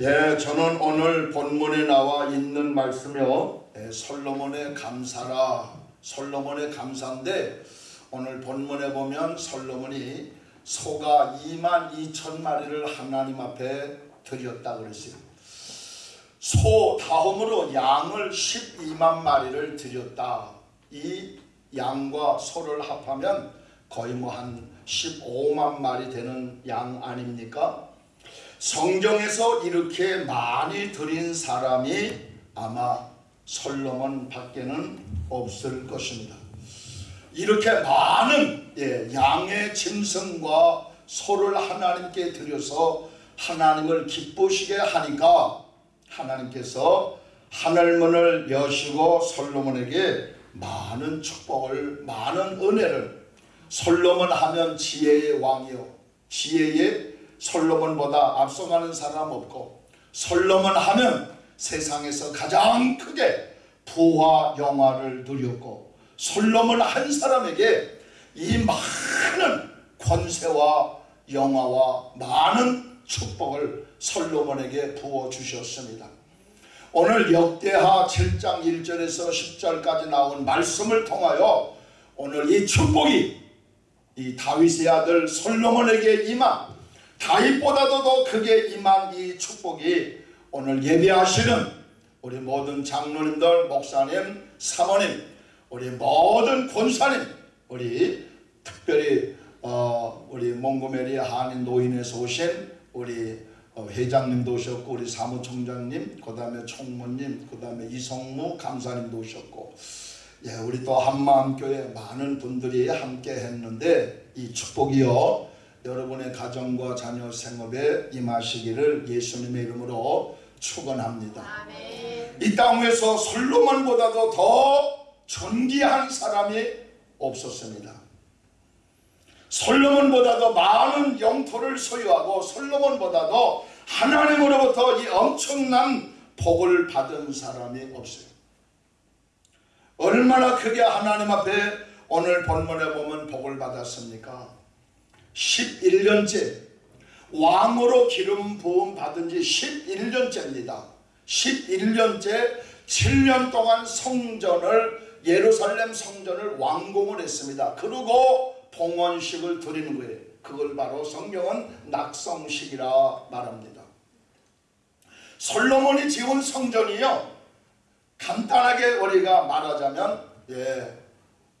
예, 저는 오늘 본문에 나와 있는 말씀이요. 예, 솔로몬의 감사라. 솔로몬의 감사인데 오늘 본문에 보면 솔로몬이 소가 2만 2천 마리를 하나님 앞에 드렸다 그랬어요. 소 다음으로 양을 12만 마리를 드렸다. 이 양과 소를 합하면 거의 뭐 한 15만 마리 되는 양 아닙니까? 성경에서 이렇게 많이 드린 사람이 아마 솔로몬 밖에는 없을 것입니다. 이렇게 많은 예, 양의 짐승과 소를 하나님께 드려서 하나님을 기쁘시게 하니까 하나님께서 하늘문을 여시고 솔로몬에게 많은 축복을 많은 은혜를 솔로몬 하면 지혜의 왕이요 지혜의 솔로몬보다 앞서가는 사람 없고 솔로몬 하면 세상에서 가장 크게 부와 영화를 누렸고 솔로몬 한 사람에게 이 많은 권세와 영화와 많은 축복을 솔로몬에게 부어 주셨습니다. 오늘 역대하 7장 1절에서 10절까지 나온 말씀을 통하여 오늘 이 축복이 이 다윗의 아들 솔로몬에게 임한 다윗보다도 더 크게 임한 이 축복이 오늘 예배하시는 우리 모든 장로님들, 목사님, 사모님, 우리 모든 권사님, 우리 특별히 어, 우리 몽고메리 한인 노인에서 오신 우리 어, 회장님도 오셨고 우리 사무총장님, 그 다음에 총무님, 그 다음에 이성무 감사님도 오셨고 예, 우리 또 한마음교회 많은 분들이 함께 했는데 이 축복이요 여러분의 가정과 자녀 생업에 임하시기를 예수님의 이름으로 축원합니다. 이 땅에서 솔로몬보다도 더 존귀한 사람이 없었습니다. 솔로몬보다도 많은 영토를 소유하고 솔로몬보다도 하나님으로부터 이 엄청난 복을 받은 사람이 없어요. 얼마나 크게 하나님 앞에 오늘 본문에 보면 복을 받았습니까? 11년째 왕으로 기름 부음 받은 지 11년째입니다. 11년째 7년 동안 성전을 예루살렘 성전을 완공을 했습니다. 그리고 봉헌식을 드리는 거예요. 그걸 바로 성경은 낙성식이라 말합니다. 솔로몬이 지은 성전이요. 간단하게 우리가 말하자면 예,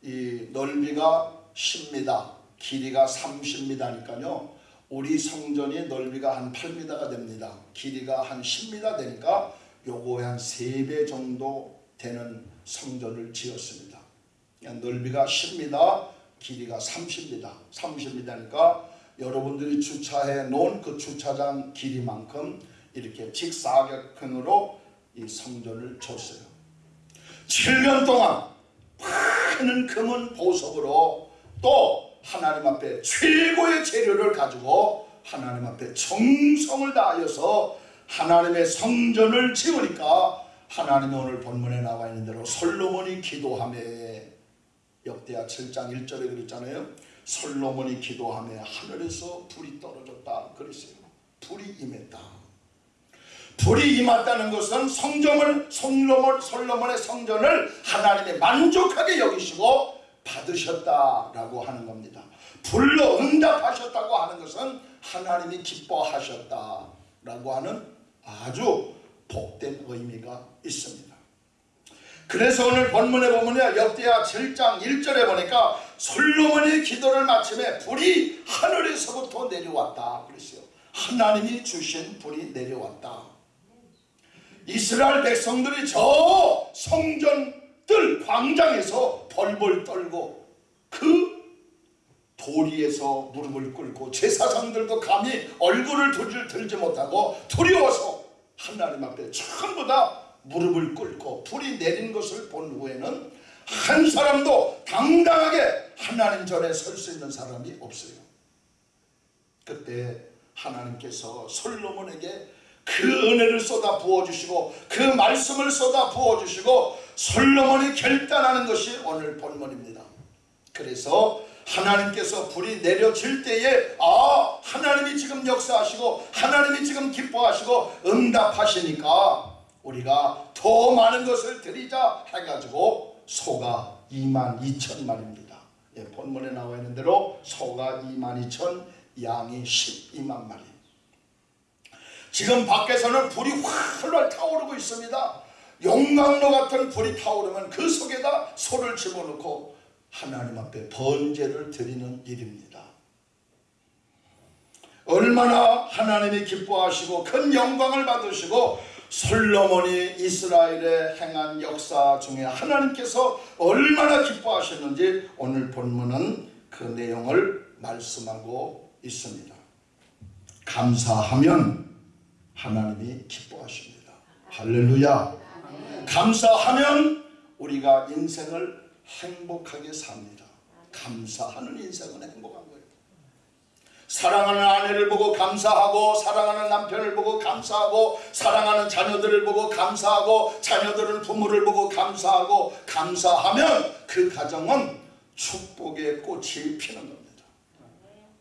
이 넓이가 10m, 길이가 30m니까요. 우리 성전이 넓이가 한 8m가 됩니다. 길이가 한 10m 되니까 요거에 한 3배 정도 되는 성전을 지었습니다. 넓이가 10m, 길이가 30m, 30m니까 여러분들이 주차해 놓은 그 주차장 길이만큼 이렇게 직사각형으로 이 성전을 줬어요. 7년 동안 많은 금은 보석으로 또 하나님 앞에 최고의 재료를 가지고 하나님 앞에 정성을 다하여서 하나님의 성전을 지으니까 하나님이 오늘 본문에 나와 있는 대로 솔로몬이 기도함에 역대하 7장 1절에 그랬잖아요. 솔로몬이 기도함에 하늘에서 불이 떨어졌다 그랬어요. 불이 임했다. 불이 임했다는 것은 성전을 솔로몬, 솔로몬의 성전을 하나님이 만족하게 여기시고 받으셨다라고 하는 겁니다. 불로 응답하셨다고 하는 것은 하나님이 기뻐하셨다라고 하는 아주 복된 의미가 있습니다. 그래서 오늘 본문에 보면요 역대하 7장 1절에 보니까 솔로몬이 기도를 마침에 불이 하늘에서부터 내려왔다 그랬어요. 하나님이 주신 불이 내려왔다. 이스라엘 백성들이 저 성전 들 광장에서 벌벌 떨고 그 도리에서 무릎을 꿇고 제사장들도 감히 얼굴을 들지 못하고 두려워서 하나님 앞에 전부 다 무릎을 꿇고 불이 내린 것을 본 후에는 한 사람도 당당하게 하나님 전에 설 수 있는 사람이 없어요. 그때 하나님께서 솔로몬에게 그 은혜를 쏟아 부어주시고 그 말씀을 쏟아 부어주시고 솔로몬이 결단하는 것이 오늘 본문입니다. 그래서 하나님께서 불이 내려질 때에 아 하나님이 지금 역사하시고 하나님이 지금 기뻐하시고 응답하시니까 우리가 더 많은 것을 드리자 해가지고 소가 2만 2천 마리입니다. 예, 본문에 나와 있는 대로 소가 2만 2천 양이 12만 마리 지금 밖에서는 불이 활활 타오르고 있습니다. 용광로 같은 불이 타오르면 그 속에다 소를 집어넣고 하나님 앞에 번제를 드리는 일입니다. 얼마나 하나님이 기뻐하시고 큰 영광을 받으시고 솔로몬이 이스라엘에 행한 역사 중에 하나님께서 얼마나 기뻐하셨는지 오늘 본문은 그 내용을 말씀하고 있습니다. 감사하면 하나님이 기뻐하십니다. 할렐루야. 감사하면 우리가 인생을 행복하게 삽니다. 감사하는 인생은 행복한 거예요. 사랑하는 아내를 보고 감사하고 사랑하는 남편을 보고 감사하고 사랑하는 자녀들을 보고 감사하고 자녀들은 부모를 보고 감사하고 감사하면 그 가정은 축복의 꽃이 피는 겁니다.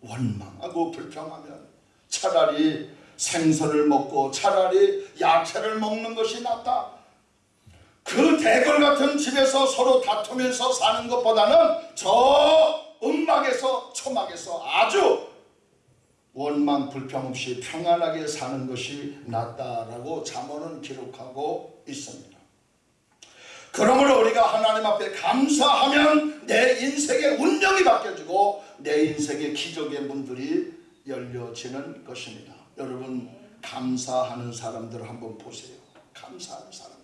원망하고 불평하면 차라리 생선을 먹고 차라리 야채를 먹는 것이 낫다. 그 대걸 같은 집에서 서로 다투면서 사는 것보다는 저 음막에서 초막에서 아주 원망 불평 없이 평안하게 사는 것이 낫다라고 잠언은 기록하고 있습니다. 그러므로 우리가 하나님 앞에 감사하면 내 인생의 운명이 바뀌어지고 내 인생의 기적의 문들이 열려지는 것입니다. 여러분 감사하는 사람들 한번 보세요. 감사하는 사람들.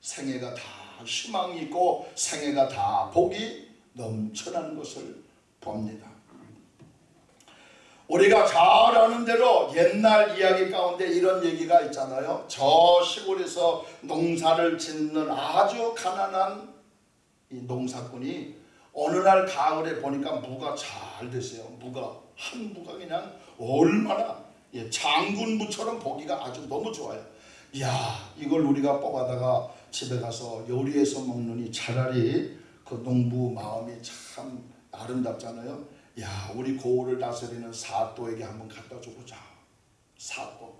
생애가 다 희망이 있고 생애가 다 복이 넘쳐나는 것을 봅니다. 우리가 잘 아는 대로 옛날 이야기 가운데 이런 얘기가 있잖아요. 저 시골에서 농사를 짓는 아주 가난한 이 농사꾼이 어느 날 가을에 보니까 무가 잘 됐어요. 무가 한 무가 그냥 얼마나 예, 장군무처럼 보기가 아주 너무 좋아요. 야 이걸 우리가 뽑아다가 집에 가서 요리해서 먹느니 차라리 그 농부 마음이 참 아름답잖아요. 야 우리 고을을 다스리는 사또에게 한번 갖다 줘보자. 사또.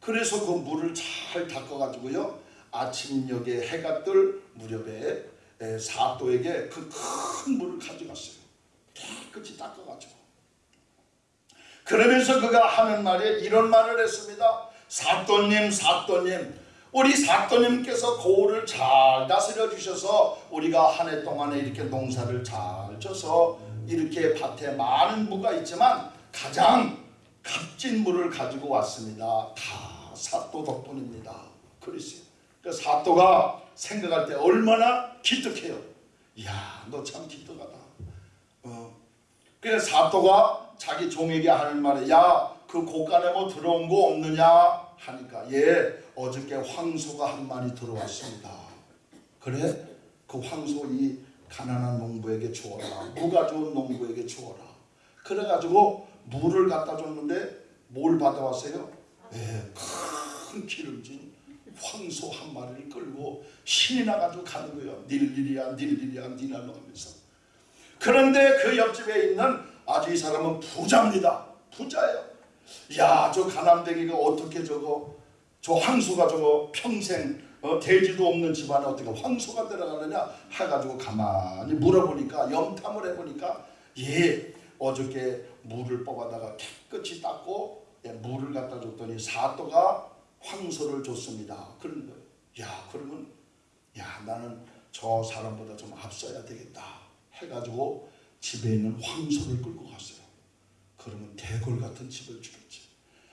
그래서 그 물을 잘 닦아가지고요. 아침녘에 해가 뜰 무렵에 에, 사또에게 그 큰 물을 가져갔어요. 깨끗이 닦아가지고. 그러면서 그가 하는 말에 이런 말을 했습니다. 사또님, 사또님, 우리 사또님께서 고을을 잘 다스려 주셔서 우리가 한 해 동안에 이렇게 농사를 잘 져서 이렇게 밭에 많은 무가 있지만 가장 값진 물을 가지고 왔습니다. 다 사또 덕분입니다. 그랬어요. 그 사또가 생각할 때 얼마나 기특해요. 이야, 너 참 기특하다. 어. 그래서 사또가 자기 종에게 하는 말에 야, 그 곳간에 뭐 들어온 거 없느냐 하니까 예, 어저께 황소가 한 마리 들어왔습니다. 그래? 그 황소 이 가난한 농부에게 주어라. 무가 좋은 농부에게 주어라. 그래가지고 물을 갖다 줬는데 뭘 받아왔어요? 예, 큰 기름진 황소 한 마리를 끌고 신이 나가지고 가는 거예요. 닐리리야 닐리리야 니나노 하면서. 그런데 그 옆집에 있는 아주 이 사람은 부자입니다. 부자예요. 야, 저 가난뱅이가 어떻게 저거 저 황소가 저거 평생 어, 돼지도 없는 집안에 어떻게 황소가 들어가느냐 해가지고 가만히 물어보니까 염탐을 해보니까 예 어저께 물을 뽑아다가 깨끗이 닦고 예, 물을 갖다 줬더니 사또가 황소를 줬습니다. 그런 거예요. 야 그러면 야 나는 저 사람보다 좀 앞서야 되겠다 해가지고 집에 있는 황소를 끌고 갔어요. 그러면 대골 같은 집을 주겠지.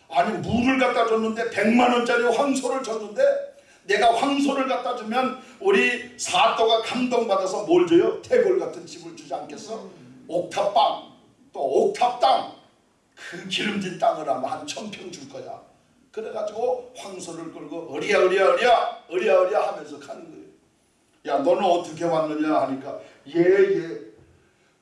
아니 물을 갖다 줬는데 100만 원짜리 황소를 줬는데 내가 황소를 갖다 주면 우리 사또가 감동받아서 뭘 줘요? 태골 같은 집을 주지 않겠어? 옥탑방 또 옥탑 땅그 기름진 땅을 하면 한 천평 줄 거야. 그래가지고 황소를 끌고 어리야 어리야 어리야 어리야 어리야 하면서 가는 거예요. 야 너는 어떻게 왔느냐 하니까 예예 예.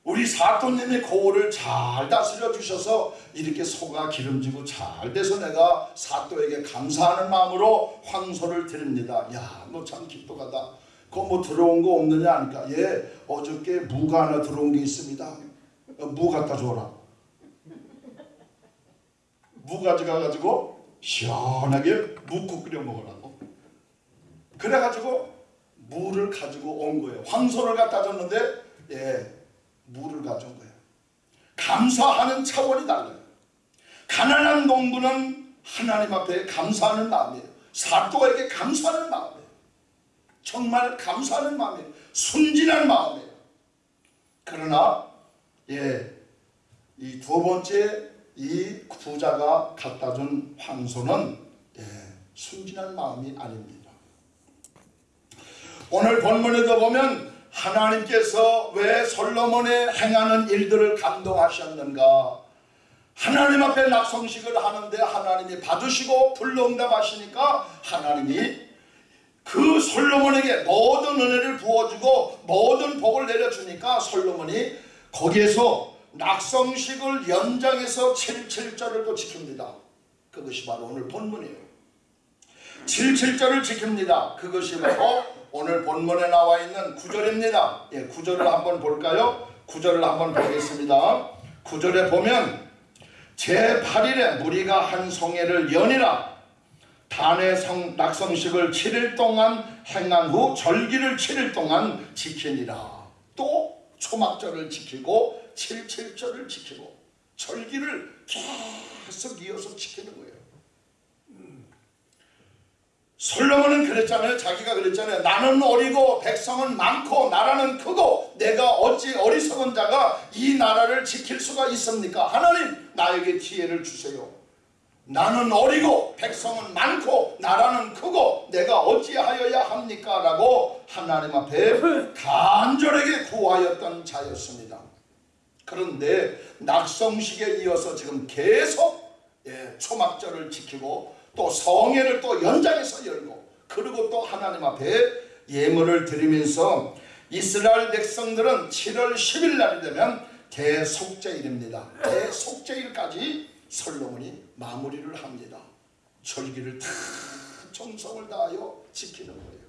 우리 사또님이 고을을 잘 다스려 주셔서 이렇게 소가 기름지고 잘 돼서 내가 사또에게 감사하는 마음으로 황소를 드립니다. 야, 너 참 기특하다. 그거 뭐 들어온 거 없느냐 하니까 예 어저께 무가 하나 들어온 게 있습니다. 어, 무 갖다 줘라. 무 가져가가지고 시원하게 묵국 끓여 먹으라고. 그래가지고 무를 가지고 온 거예요. 황소를 갖다 줬는데 예 무를 가져온 거예요. 감사하는 차원이 달라요. 가난한 농부는 하나님 앞에 감사하는 마음이에요. 사또에게 감사하는 마음이에요. 정말 감사하는 마음이에요. 순진한 마음이에요. 그러나 예, 이 두 번째 이 부자가 갖다 준 황소는 예, 순진한 마음이 아닙니다. 오늘 본문에도 보면 하나님께서 왜 솔로몬의 행하는 일들을 감동하셨는가? 하나님 앞에 낙성식을 하는데 하나님이 받으시고 불러응답하시니까 하나님이 그 솔로몬에게 모든 은혜를 부어주고 모든 복을 내려주니까 솔로몬이 거기에서 낙성식을 연장해서 77절을 또 지킵니다. 그것이 바로 오늘 본문이에요. 77절을 지킵니다. 그것이 바로 오늘 본문에 나와 있는 구절입니다. 예, 구절을 한번 볼까요? 구절을 한번 보겠습니다. 구절에 보면 제8일에 무리가 한 성회를 연이라 단의 성, 낙성식을 7일 동안 행한 후 절기를 7일 동안 지키니라. 또 초막절을 지키고 77절을 지키고 절기를 계속 이어서 지키는 거예요. 솔로몬은 그랬잖아요. 자기가 그랬잖아요. 나는 어리고 백성은 많고 나라는 크고 내가 어찌 어리석은 자가 이 나라를 지킬 수가 있습니까? 하나님 나에게 기회를 주세요. 나는 어리고 백성은 많고 나라는 크고 내가 어찌하여야 합니까? 라고 하나님 앞에 간절하게 구하였던 자였습니다. 그런데 낙성식에 이어서 지금 계속 예, 초막절을 지키고 또 성회를 또 연장해서 열고 그리고 또 하나님 앞에 예물을 드리면서 이스라엘 백성들은 7월 10일 날이 되면 대속죄일입니다. 대속죄일까지 솔로몬이 마무리를 합니다. 절기를 다 정성을 다하여 지키는 거예요.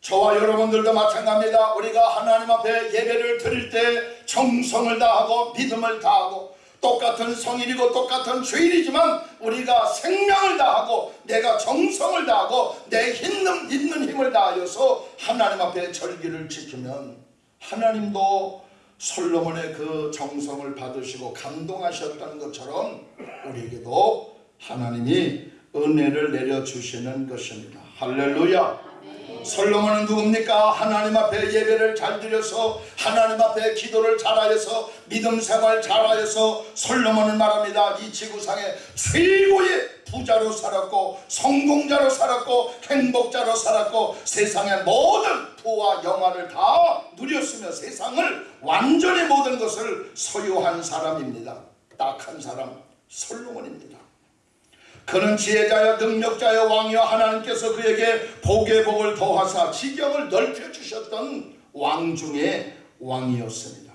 저와 여러분들도 마찬가지입니다. 우리가 하나님 앞에 예배를 드릴 때 정성을 다하고 믿음을 다하고 똑같은 성일이고 똑같은 주일이지만 우리가 생명을 다하고 내가 정성을 다하고 내 있는, 있는 힘을 다하여서 하나님 앞에 절기를 지키면 하나님도 솔로몬의 그 정성을 받으시고 감동하셨다는 것처럼 우리에게도 하나님이 은혜를 내려주시는 것입니다. 할렐루야. 솔로몬은 누굽니까? 하나님 앞에 예배를 잘 드려서 하나님 앞에 기도를 잘하여서 믿음 생활 잘하여서 솔로몬은 말합니다. 이 지구상에 최고의 부자로 살았고 성공자로 살았고 행복자로 살았고 세상의 모든 부와 영화를 다 누렸으며 세상을 완전히 모든 것을 소유한 사람입니다. 딱한 사람 솔로몬입니다. 그는 지혜자여 능력자여 왕이여 하나님께서 그에게 복의 복을 더하사 지경을 넓혀주셨던 왕 중에 왕이었습니다.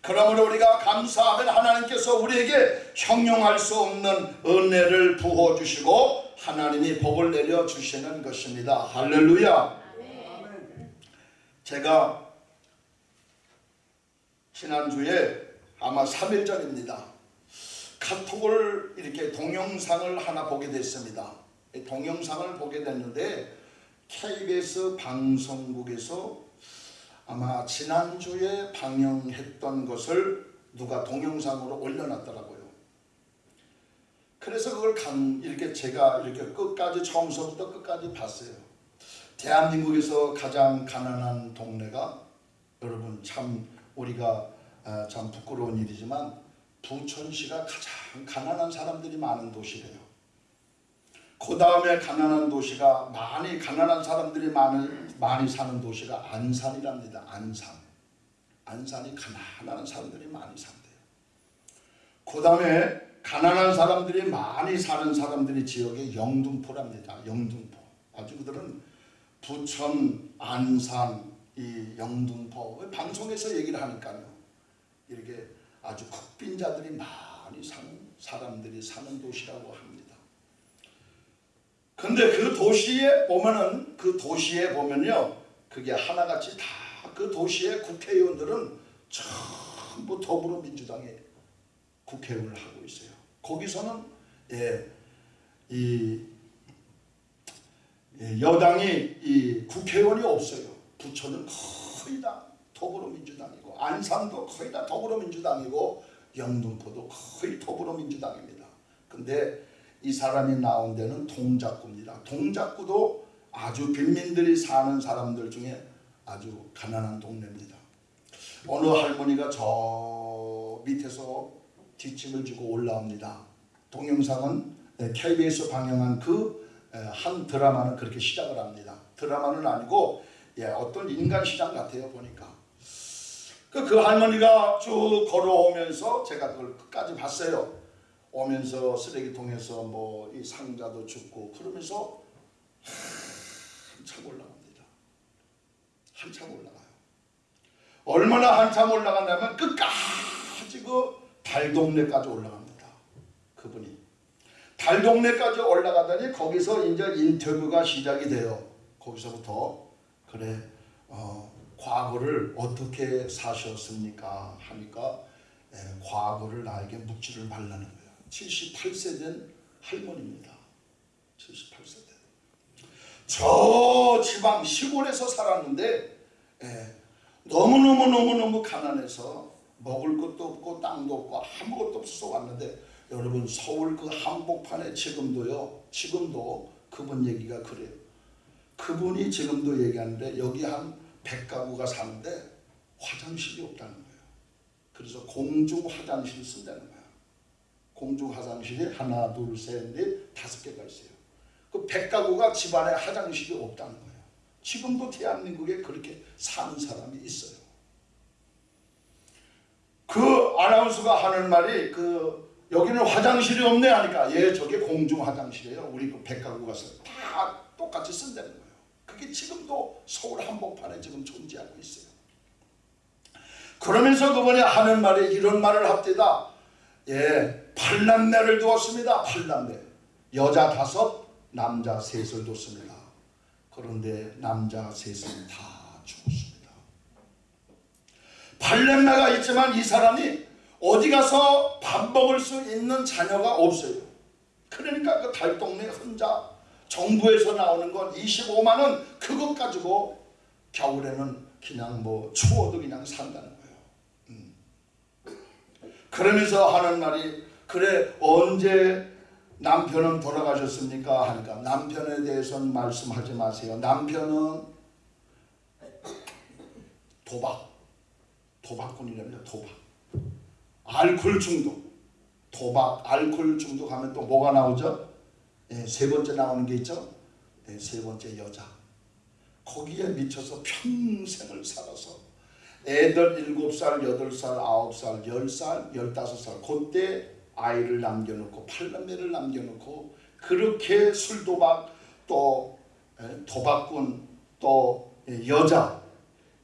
그러므로 우리가 감사하면 하나님께서 우리에게 형용할 수 없는 은혜를 부어주시고 하나님이 복을 내려주시는 것입니다. 할렐루야 제가 지난주에 아마 3일 전입니다. 카톡을 이렇게 동영상을 하나 보게 됐습니다. 동영상을 보게 됐는데 KBS 방송국에서 아마 지난주에 방영했던 것을 누가 동영상으로 올려놨더라고요. 그래서 그걸 간 이렇게 제가 이렇게 끝까지 처음서부터 끝까지 봤어요. 대한민국에서 가장 가난한 동네가 여러분 참 우리가 아, 참 부끄러운 일이지만 부천시가 가장 가난한 사람들이 많은 도시래요. 그 다음에 가난한 도시가 많이 가난한 사람들이 많은 많이 사는 도시가 안산이랍니다. 안산. 안산이 가난한 사람들이 많이 산대요. 그 다음에 가난한 사람들이 많이 사는 사람들이 지역이 영등포랍니다. 영등포. 아주 그들은 부천, 안산, 이 영등포 방송에서 얘기를 하니까요. 이렇게 아주 국빈자들이 많이 사는 사람들이 사는 도시라고 합니다. 근데 그 도시에 보면은 그 도시에 보면요 그게 하나같이 다 그 도시의 국회의원들은 전부 더불어민주당의 국회의원을 하고 있어요. 거기서는 예, 이 예, 여당이 이 국회의원이 없어요. 부처는 거의 다 더불어민주당이 고 안산도 거의 다 더불어민주당이고 영등포도 거의 더불어민주당입니다. 근데 이 사람이 나온 데는 동작구입니다. 동작구도 아주 빈민들이 사는 사람들 중에 아주 가난한 동네입니다. 어느 할머니가 저 밑에서 뒷짐을 지고 올라옵니다. 동영상은 KBS 방영한 그 한 드라마는 그렇게 시작을 합니다. 드라마는 아니고 예, 어떤 인간 시장 같아요 보니까. 그, 그 할머니가 쭉 걸어오면서 제가 그걸 끝까지 봤어요. 오면서 쓰레기통에서 뭐 이 상자도 줍고 그러면서 한참 올라갑니다. 한참 올라가요. 얼마나 한참 올라간다면 끝까지 그 달동네까지 올라갑니다. 그분이. 달동네까지 올라가더니 거기서 이제 인터뷰가 시작이 돼요. 거기서부터 그래 어, 과거를 어떻게 사셨습니까? 하니까 예, 과거를 나에게 묻지를 말라는 거예요. 78세 된 할머니입니다. 78세 된. 저 지방 시골에서 살았는데 예, 너무너무너무너무 가난해서 먹을 것도 없고 땅도 없고 아무것도 없어서 왔는데 여러분 서울 그 한복판에 지금도요 지금도 그분 얘기가 그래요 그분이 지금도 얘기하는데 여기 한 100가구가 사는데 화장실이 없다는 거예요. 그래서 공중 화장실 쓴다는 거야. 공중 화장실이 하나 둘 셋 넷 다섯 개가 있어요. 그 100가구가 집안에 화장실이 없다는 거예요. 지금도 대한민국에 그렇게 사는 사람이 있어요. 그 아나운서가 하는 말이 그 여기는 화장실이 없네 하니까 예 저게 공중 화장실이에요. 우리 그 백가구 가서 다 똑같이 쓴다는 거예요. 그게 지금도 서울 한복판에 지금 존재하고 있어요. 그러면서 그분이 하는 말이 이런 말을 합니다. 예, 팔남매를 두었습니다. 팔남매. 여자 다섯, 남자 셋을 뒀습니다. 그런데 남자 셋은 다 죽었습니다. 팔남매가 있지만 이 사람이 어디 가서 밥 먹을 수 있는 자녀가 없어요. 그러니까 그 달동네 혼자 정부에서 나오는 건 25만 원 그것 가지고 겨울에는 그냥 뭐 추워도 그냥 산다는 거예요. 음. 그러면서 하는 말이 그래 언제 남편은 돌아가셨습니까? 하니까 남편에 대해서는 말씀하지 마세요. 남편은 도박, 도박꾼이랍니다. 도박. 알코올 중독, 도박, 알코올 중독하면 또 뭐가 나오죠? 예, 세 번째 나오는 게 있죠? 예, 세 번째 여자. 거기에 미쳐서 평생을 살아서 애들 7살, 8살, 9살, 10살, 15살 그때 아이를 남겨놓고 팔남매를 남겨놓고 그렇게 술도박 또 예, 도박꾼 또 예, 여자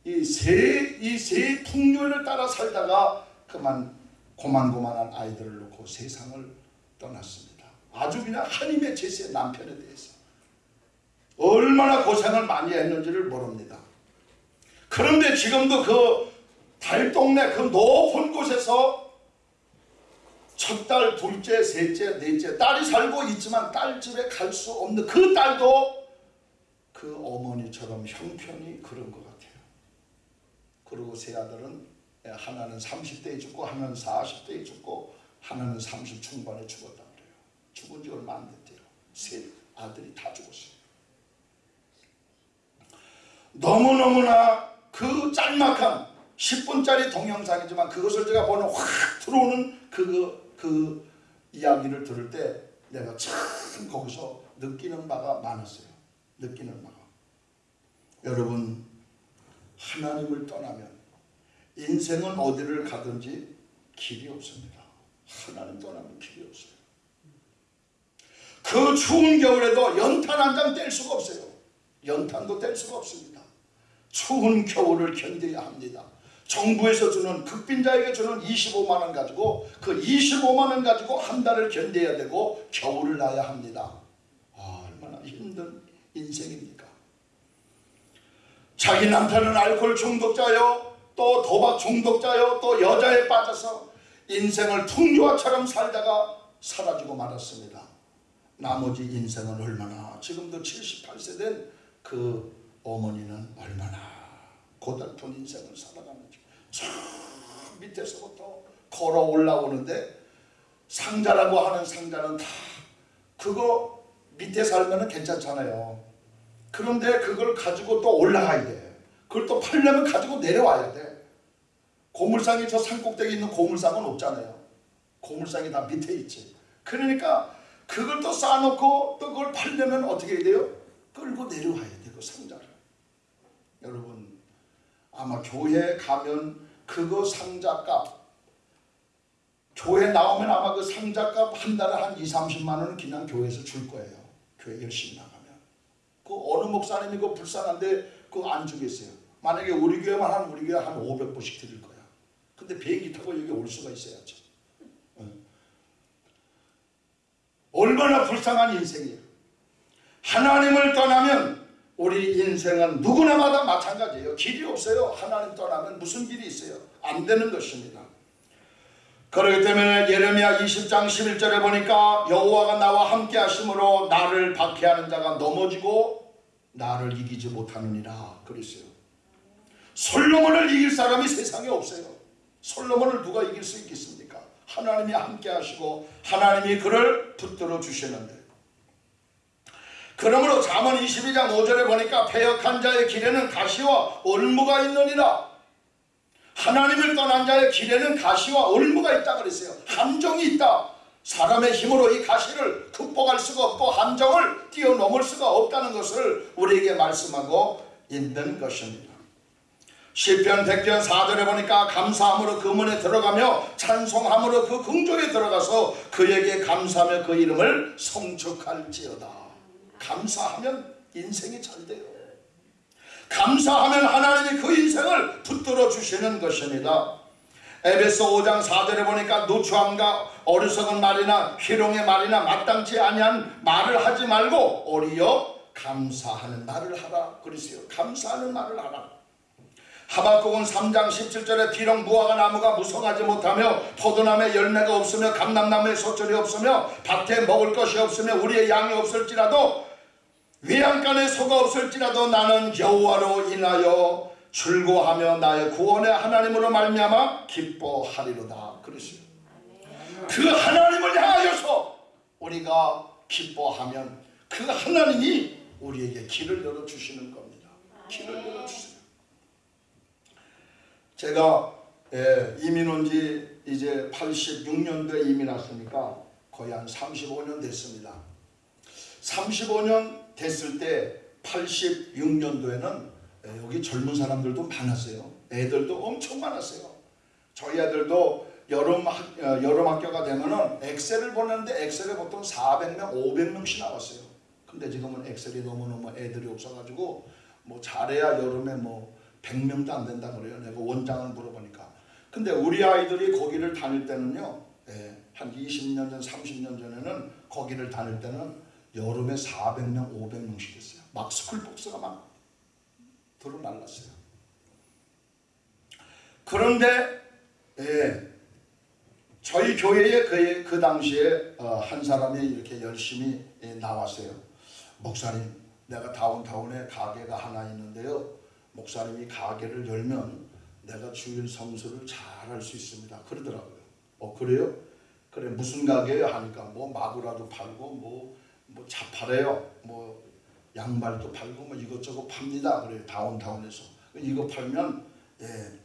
이 세 이 세 풍류를 따라 살다가 그만 고만고만한 아이들을 놓고 세상을 떠났습니다. 아주 그냥 한임의 제세 남편에 대해서 얼마나 고생을 많이 했는지를 모릅니다. 그런데 지금도 그 달동네 그 높은 곳에서 첫 딸, 둘째, 셋째, 넷째 딸이 살고 있지만 딸 집에 갈 수 없는 그 딸도 그 어머니처럼 형편이 그런 것 같아요. 그리고 세 아들은 하나는 30대에 죽고 하나는 40대에 죽고 하나는 30 중반에 죽었다. 죽은 지 얼마 안 됐대요. 세 아들이 다 죽었어요. 너무너무나 그 짤막한 10분짜리 동영상이지만 그것을 제가 보는 확 들어오는 그, 그 이야기를 들을 때 내가 참 거기서 느끼는 바가 많았어요. 느끼는 바가. 여러분 하나님을 떠나면 인생은 어디를 가든지 길이 없습니다. 하나님 떠나면 길이 없어요. 그 추운 겨울에도 연탄 한 장 뗄 수가 없어요. 연탄도 뗄 수가 없습니다. 추운 겨울을 견뎌야 합니다. 정부에서 주는 극빈자에게 주는 25만 원 가지고 그 25만 원 가지고 한 달을 견뎌야 되고 겨울을 나야 합니다. 아, 얼마나 힘든 인생입니까? 자기 남편은 알코올 중독자요, 또 도박 중독자요, 또 여자에 빠져서 인생을 풍류화처럼 살다가 사라지고 말았습니다. 나머지 인생은 얼마나 지금도 78세 된 그 어머니는 얼마나 고달픈 인생을 살아가는지 저 밑에서부터 걸어 올라오는데 상자라고 하는 상자는 다 그거 밑에 살면 괜찮잖아요. 그런데 그걸 가지고 또 올라가야 돼. 그걸 또 팔려면 가지고 내려와야 돼. 고물상이 저 산꼭대기 있는 고물상은 없잖아요. 고물상이 다 밑에 있지. 그러니까 그걸 또 쌓아놓고 또 그걸 팔려면 어떻게 해야 돼요? 끌고 내려와야 돼그 상자를. 여러분 아마 교회 가면 그거 상자값 교회 나오면 아마 그 상자값 한 달에 한 2, 30만 원은 그냥 교회에서 줄 거예요. 교회 열심히 나가면. 그 어느 목사님이 그 불쌍한데 그거 안 주겠어요. 만약에 우리 교회만 하면 우리 교회 한 500불씩 드릴 거야. 근데 비행기 타고 여기 올 수가 있어야죠. 응. 얼마나 불쌍한 인생이에요. 하나님을 떠나면 우리 인생은 누구나마다 마찬가지예요. 길이 없어요. 하나님 떠나면 무슨 길이 있어요? 안 되는 것입니다. 그렇기 때문에 예레미야 20장 11절에 보니까 여호와가 나와 함께 하심으로 나를 박해하는 자가 넘어지고 나를 이기지 못하느니라 그랬어요. 솔로몬을 이길 사람이 세상에 없어요. 솔로몬을 누가 이길 수 있겠습니까? 하나님이 함께 하시고 하나님이 그를 붙들어 주시는데 그러므로 잠언 22장 5절에 보니까 패역한 자의 길에는 가시와 올무가 있느니라 하나님을 떠난 자의 길에는 가시와 올무가 있다 그랬어요. 함정이 있다. 사람의 힘으로 이 가시를 극복할 수가 없고 함정을 뛰어넘을 수가 없다는 것을 우리에게 말씀하고 있는 것입니다. 시편 100편 4절에 보니까 감사함으로 그 문에 들어가며 찬송함으로 그 궁조에 들어가서 그에게 감사하며 그 이름을 성축할지어다. 감사하면 인생이 잘 돼요. 감사하면 하나님이 그 인생을 붙들어 주시는 것입니다. 에베소 5장 4절에 보니까 누추함과 어리석은 말이나 희롱의 말이나 마땅치 아니한 말을 하지 말고 오히려 감사하는 말을 하라 그랬어요. 감사하는 말을 하라. 하박국은 3장 17절에 비록 무화과 나무가 무성하지 못하며 포도나무에 열매가 없으며 감람나무에 소철이 없으며 밭에 먹을 것이 없으며 우리의 양이 없을지라도 외양간에 소가 없을지라도 나는 여호와로 인하여 즐거하며 나의 구원의 하나님으로 말미암아 기뻐하리로다 그랬어요. 그 하나님을 향하여서 우리가 기뻐하면 그 하나님이 우리에게 길을 열어 주시는 겁니다. 길을 열어 주세요. 제가 예, 이민 온 지 이제 86년도에 이민 왔으니까 거의 한 35년 됐습니다. 35년 됐을 때 86년도에는 여기 젊은 사람들도 많았어요. 애들도 엄청 많았어요. 저희 아들도 여름, 학, 어, 여름 학교가 되면은 엑셀을 보는데 엑셀에 보통 400명, 500명씩 나왔어요. 근데 지금은 엑셀이 너무너무 애들이 없어가지고 뭐 잘해야 여름에 뭐 100명도 안 된다 그래요. 내가 원장을 물어보니까. 근데 우리 아이들이 거기를 다닐 때는요. 예, 한 20년 전, 30년 전에는 거기를 다닐 때는 여름에 400명, 500명씩 됐어요. 막 스쿨복스가 막 들어날랐어요. 그런데 예, 저희 교회에 그, 그 당시에 어, 한 사람이 이렇게 열심히 예, 나왔어요. 목사님, 내가 다운타운에 가게가 하나 있는데요. 목사님이 가게를 열면 내가 주일 성수를 잘 할 수 있습니다. 그러더라고요. 어 그래요? 그래 무슨 가게요? 하니까 뭐 마구라도 팔고 뭐, 뭐 자파래요. 뭐 양말도 팔고 뭐 이것저것 팝니다. 그래요. 다운타운에서 이거 팔면 예,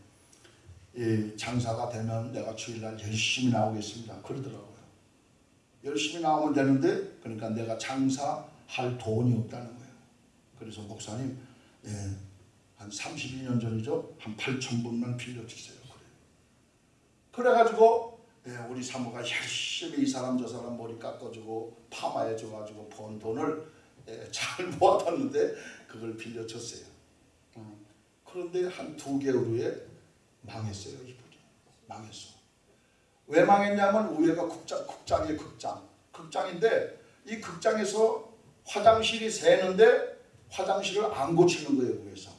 예, 장사가 되면 내가 주일날 열심히 나오겠습니다. 그러더라고요. 열심히 나오면 되는데 그러니까 내가 장사할 돈이 없다는 거예요. 그래서 목사님 예, 한 32년 전이죠. 한 8천 분만 빌려주세요. 그래. 그래가지고 예, 우리 사모가 열심히 이 사람 저 사람 머리 깎아주고 파마해줘가지고 번 돈을 예, 잘 모아뒀는데 그걸 빌려줬어요. 음. 그런데 한 두 개월 후에 망했어요. 이분이 망했어. 왜 망했냐면 위에가 극장, 극장이에요. 극장. 극장인데 이 극장에서 화장실이 새는데 화장실을 안 고치는 거예요 위에서.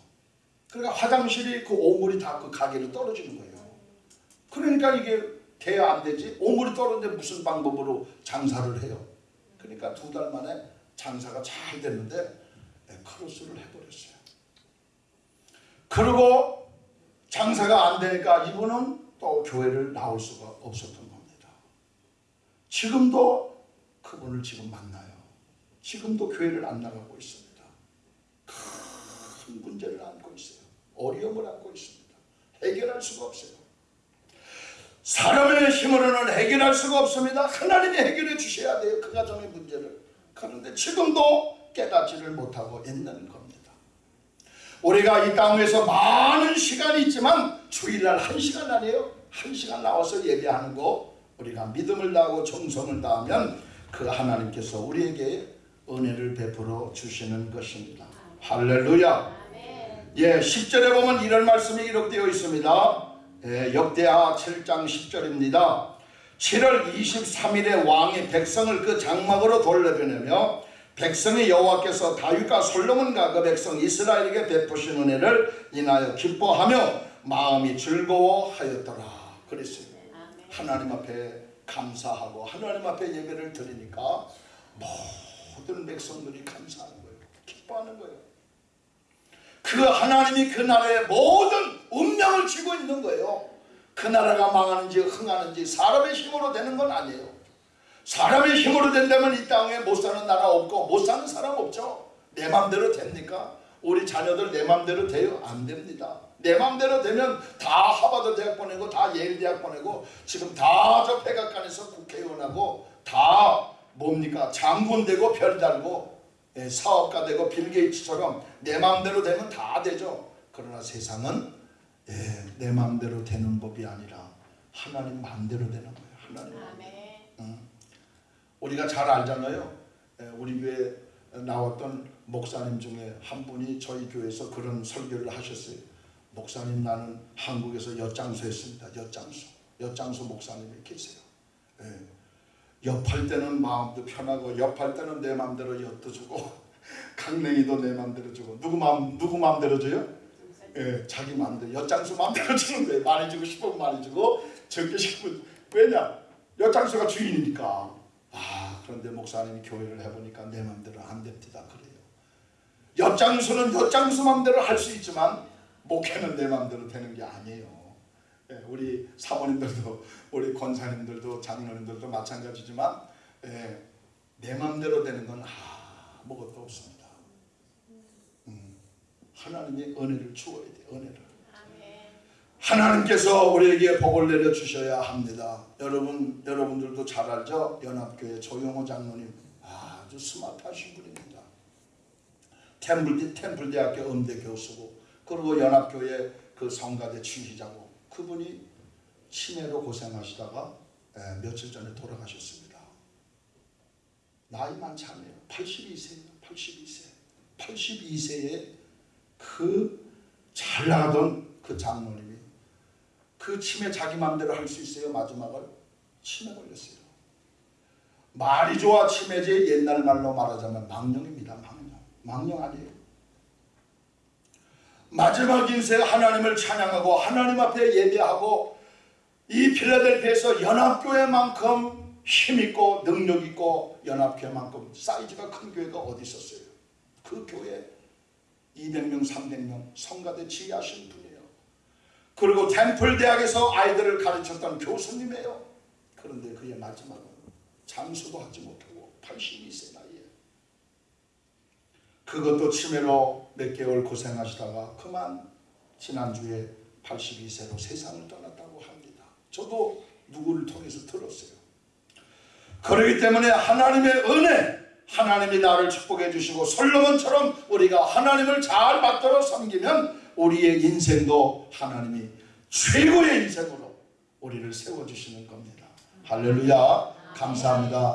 그러니까 화장실이 그 오물이 다 그 가게로 떨어지는 거예요. 그러니까 이게 돼야 안 되지. 오물이 떨어지는데 무슨 방법으로 장사를 해요. 그러니까 두 달 만에 장사가 잘 됐는데 네, 크로스를 해버렸어요. 그리고 장사가 안 되니까 이분은 또 교회를 나올 수가 없었던 겁니다. 지금도 그분을 지금 만나요. 지금도 교회를 안 나가고 있습니다. 큰 문제를 안고 있어요. 어려움을 안고 있습니다. 해결할 수가 없어요. 사람의 힘으로는 해결할 수가 없습니다. 하나님이 해결해 주셔야 돼요. 그 가정의 문제를. 그런데 지금도 깨닫지를 못하고 있는 겁니다. 우리가 이 땅에서 많은 시간이 있지만 주일날 한 시간 아니에요? 한 시간 나와서 예배하는 거 우리가 믿음을 다하고 정성을 다하면 그 하나님께서 우리에게 은혜를 베풀어 주시는 것입니다. 할렐루야. 예, 10절에 보면 이런 말씀이 기록되어 있습니다. 예, 역대하 7장 10절입니다. 7월 23일에 왕이 백성을 그 장막으로 돌려보내며 백성의 여호와께서 다윗과 솔로몬과 그 백성 이스라엘에게 베푸신 은혜를 인하여 기뻐하며 마음이 즐거워하였더라. 그랬어요. 하나님 앞에 감사하고 하나님 앞에 예배를 드리니까 모든 백성들이 감사하는 거예요. 기뻐하는 거예요. 그 하나님이 그 나라의 모든 운명을 쥐고 있는 거예요. 그 나라가 망하는지 흥하는지 사람의 힘으로 되는 건 아니에요. 사람의 힘으로 된다면 이 땅에 못 사는 나라 없고 못 사는 사람 없죠. 내 맘대로 됩니까? 우리 자녀들 내 맘대로 돼요? 안 됩니다. 내 맘대로 되면 다 하버드 대학 보내고 다 예일 대학 보내고 지금 다 저 백악관에서 국회의원하고 다 뭡니까 장군 되고 별 달고 예, 사업가 되고 빌 게이츠처럼 내 맘대로 되면 다 되죠. 그러나 세상은 예, 내 맘대로 되는 법이 아니라 하나님 맘대로 되는 거예요. 하나님. 응. 우리가 잘 알잖아요. 예, 우리 교회 나왔던 목사님 중에 한 분이 저희 교회에서 그런 설교를 하셨어요. 목사님 나는 한국에서 엿장수 했습니다. 엿장수. 엿장수 목사님이 계세요. 예. 엿할 때는 마음도 편하고 엿할 때는 내 마음대로 엿도 주고 강냉이도 내 마음대로 주고 누구 마음 누구 마음대로 줘요? 예, 자기 마음대로 엿장수 마음대로 주는 거예요. 많이 주고 싶으면 많이 주고 적게 싶으면 왜냐? 엿장수가 주인이니까. 아 그런데 목사님이 교회를 해보니까 내 마음대로 안 됩니다. 그래요. 엿장수는 엿장수 마음대로 할 수 있지만 목회는 내 마음대로 되는 게 아니에요. 예, 우리 사모님들도 우리 권사님들도 장로님들도 마찬가지지만 예, 내 마음대로 되는 건 아무것도 없습니다. 음, 하나님이 은혜를 주어야 돼 은혜를. 하나님께서 우리에게 복을 내려 주셔야 합니다. 여러분 여러분들도 잘 알죠? 연합교회 조용호 장로님 아주 스마트하신 분입니다. 템플 템플대학교 음대 교수고 그리고 연합교회 그 성가대 취시자고 그분이 치매로 고생하시다가 예, 며칠 전에 돌아가셨습니다. 나이 많지 않아요. 82세예요. 82세. 82세에 그 잘 나가던 그 장로님이 그 치매 자기 마음대로 할 수 있어요. 마지막을 치매 걸렸어요. 말이 좋아 치매제 옛날 말로 말하자면 망령입니다. 망령. 망령 아니에요. 마지막 인생 하나님을 찬양하고 하나님 앞에 예배하고 이 필라델피아에서 연합교회만큼 힘있고 능력있고 연합교회만큼 사이즈가 큰 교회가 어디 있었어요. 그 교회 200명 300명 성가대 지휘하신 분이에요. 그리고 템플 대학에서 아이들을 가르쳤던 교수님이에요. 그런데 그의 마지막은 장수도 하지 못하고 82세 나이에 그것도 치매로 몇 개월 고생하시다가 그만 지난주에 82세로 세상을 떠났다고 합니다. 저도 누구를 통해서 들었어요. 그렇기 때문에 하나님의 은혜, 하나님이 나를 축복해 주시고 솔로몬처럼 우리가 하나님을 잘 받들어 섬기면 우리의 인생도 하나님이 최고의 인생으로 우리를 세워주시는 겁니다. 할렐루야 감사합니다.